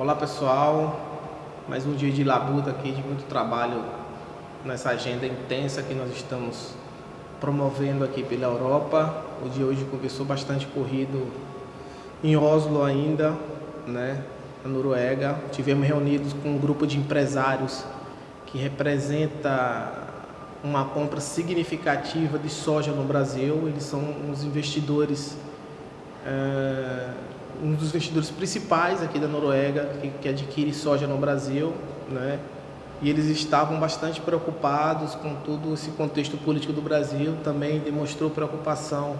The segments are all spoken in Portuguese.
Olá pessoal, mais um dia de labuta aqui, de muito trabalho nessa agenda intensa que nós estamos promovendo aqui pela Europa. O dia hoje começou bastante corrido em Oslo ainda, né, na Noruega. Tivemos reunidos com um grupo de empresários que representa uma compra significativa de soja no Brasil. Eles são os investidores um dos investidores principais aqui da Noruega que, que adquire soja no Brasil, né? E eles estavam bastante preocupados com todo esse contexto político do Brasil. Também demonstrou preocupação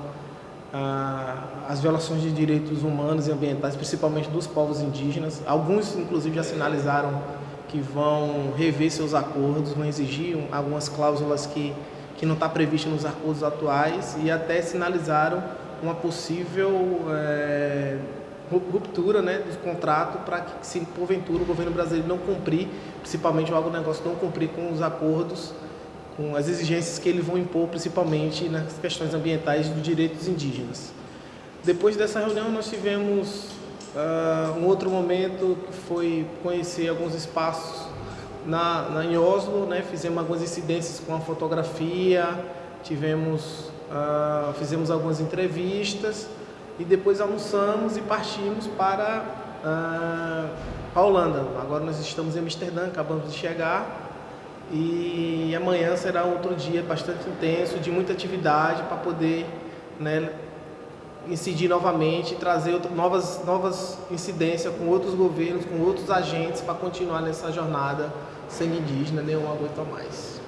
ah, as violações de direitos humanos e ambientais, principalmente dos povos indígenas. Alguns, inclusive, já sinalizaram que vão rever seus acordos, vão exigir algumas cláusulas que, que não está prevista nos acordos atuais e até sinalizaram uma possível é, ruptura né, do contrato para que, se porventura o governo brasileiro não cumprir, principalmente o agronegócio não cumprir com os acordos, com as exigências que eles vão impor, principalmente nas questões ambientais dos direitos indígenas. Depois dessa reunião nós tivemos uh, um outro momento que foi conhecer alguns espaços na, na, em Oslo, né, fizemos algumas incidências com a fotografia, tivemos, uh, fizemos algumas entrevistas, e depois almoçamos e partimos para uh, a Holanda. Agora nós estamos em Amsterdã, acabamos de chegar e amanhã será outro dia bastante intenso, de muita atividade para poder né, incidir novamente, trazer outro, novas, novas incidências com outros governos, com outros agentes para continuar nessa jornada sem indígena, nenhum aguenta mais.